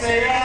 say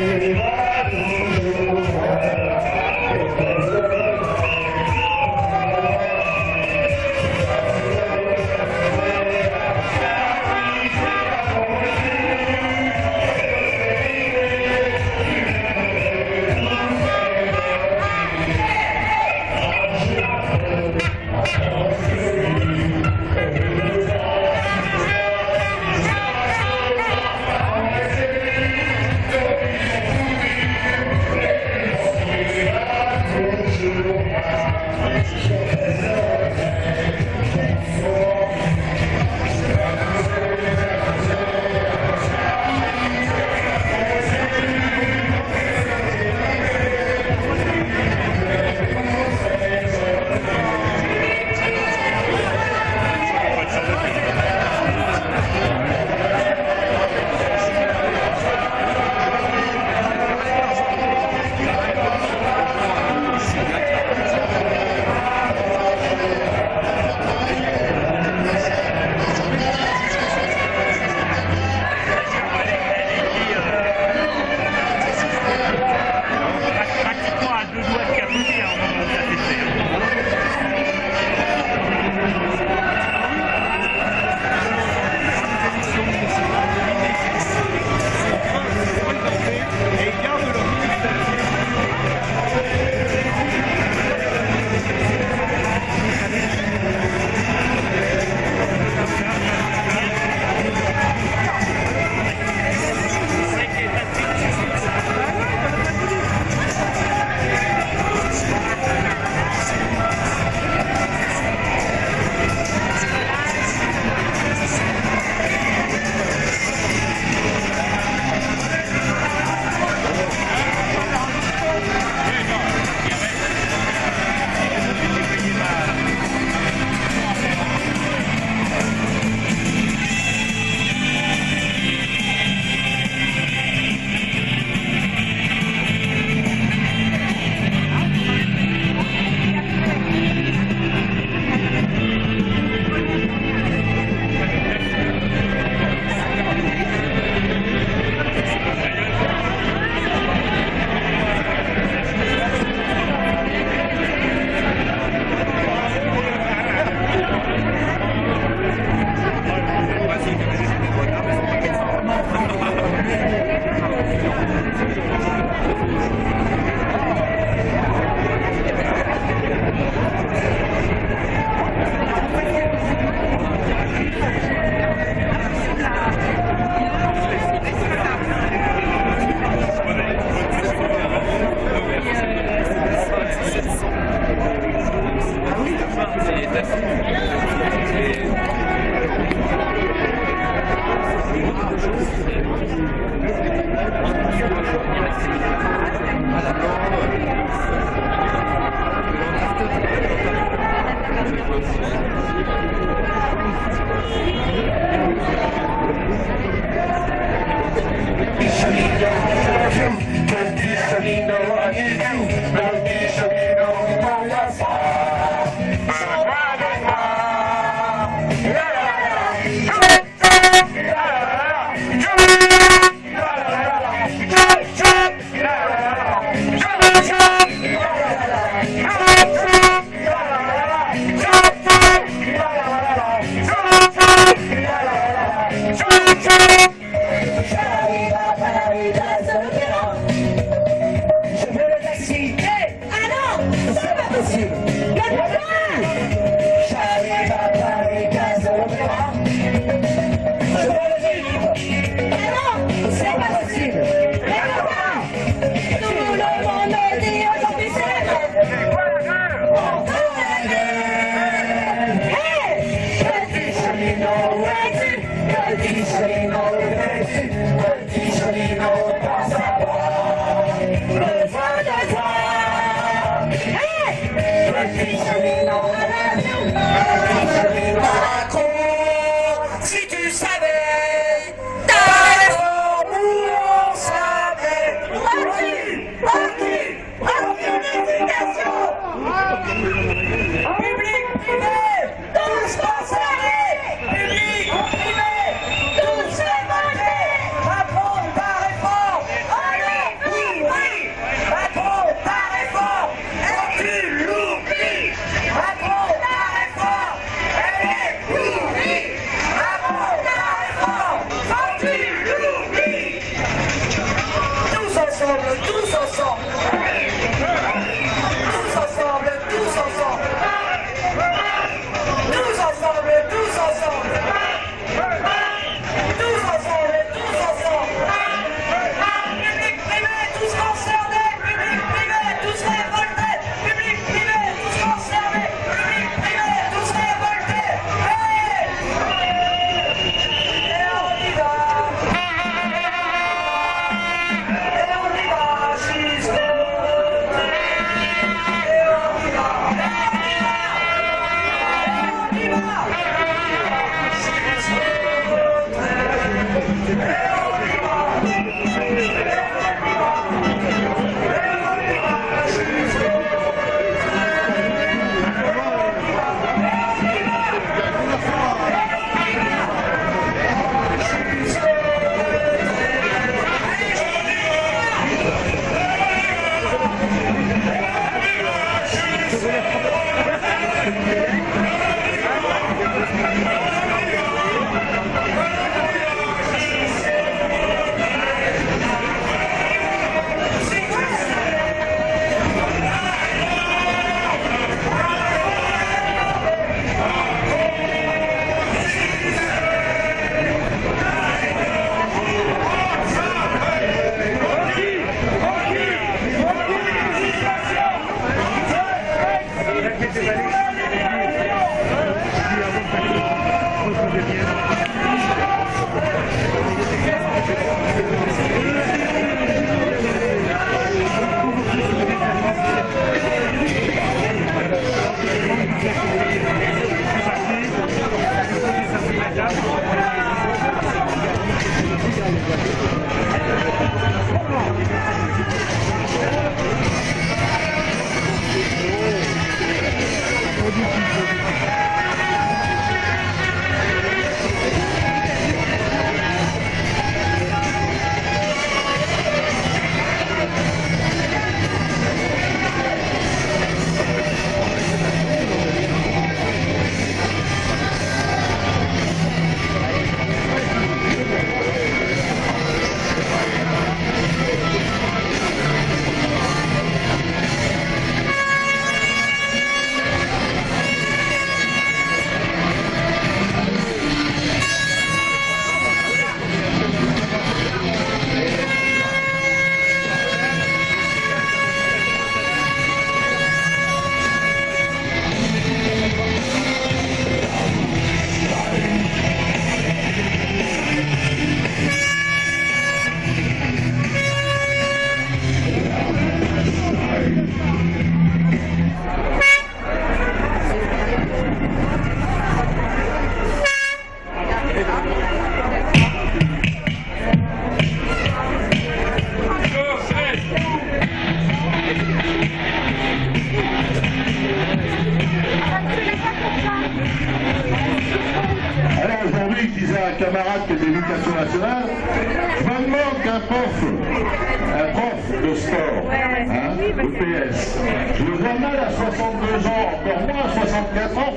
le banquier, Yeah.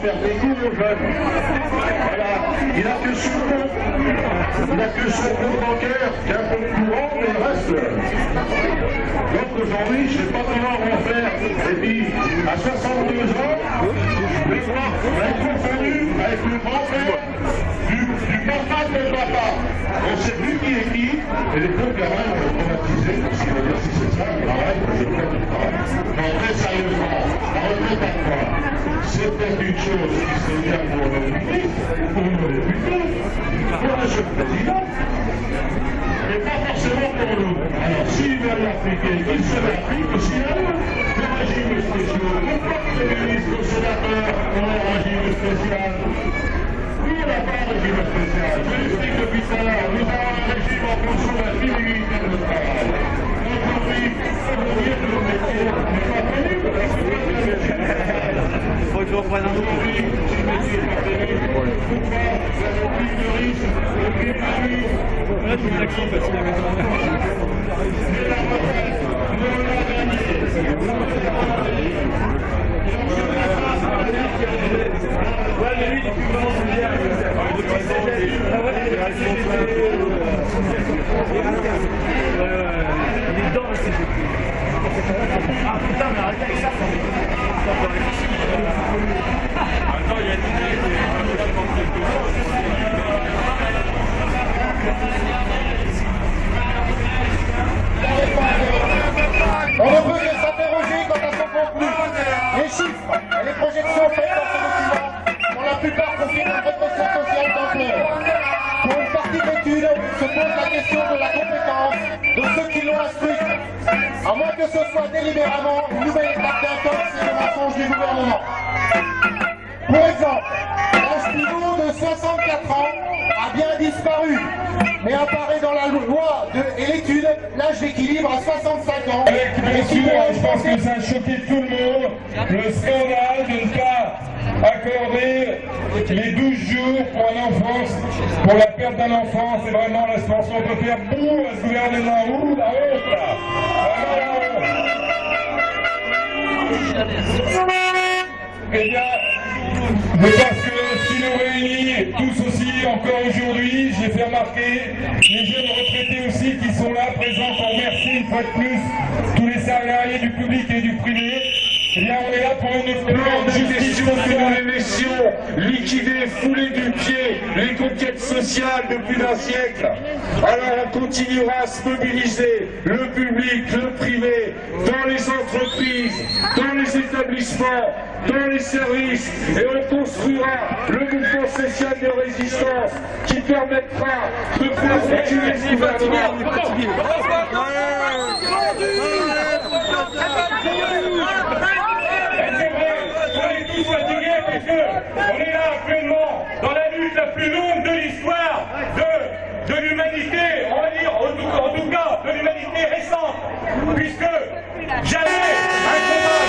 faire venir le jeune. Voilà. Il n'a que son compte, il n'a que son compte bancaire, qui est un peu courant, mais il reste. Donc aujourd'hui, je ne sais pas comment on va faire. Et puis, à 62 ans, le voir être avec le grand-père du, du papa de papa. On sait plus qui est qui, et les deux gamins ont traumatisé, parce qu'il va dire si c'est ça, il arrête, je ne le pas. Non, très sérieusement, la retraite à quoi C'est peut-être une chose qui serait bien pour le public, pour nos députés, pour M. le Président, mais pas forcément pour nous. Alors, s'ils veulent l'appliquer, ils se l'appliquent, sinon, le régime spéciaux. Les ministres sénateurs ont un régime spécial. Oui, on n'a pas un régime spécial. Je l'explique depuis tout à l'heure. Nous avons un régime en fonction de la civilité de notre travail. Faut que je reprenne un autre. Là. Ouais, est dedans, c'est Ah putain, mais arrêtez avec ça. Attends, il y a On mais apparaît dans la loi de- et l'étude l'âge d'équilibre à 65 ans. Bien Et si sûr, je pense que ça a choqué tout le monde, le scandale de ne pas accorder les 12 jours pour un enfant, pour la perte d'un enfant, c'est vraiment la situation. On peut faire bouh à ce gouvernement, ouh, la honte là Eh bien, je pense que qui nous réunit tous aussi encore aujourd'hui, j'ai fait remarquer les jeunes retraités aussi qui sont là présents pour remercier une fois de plus tous les salariés du public et du privé. Eh bien, on est là pour une plan de justice les laissions liquider, fouler du pied les conquêtes sociales de plus d'un siècle. Alors on continuera à se mobiliser, le public, le privé, dans les entreprises, dans les établissements, dans les services, et on construira le mouvement social de résistance qui permettra de faire reculer ce. plus longue de l'histoire de, de l'humanité, on va dire, en tout, cas, de l'humanité récente, puisque jamais un combat,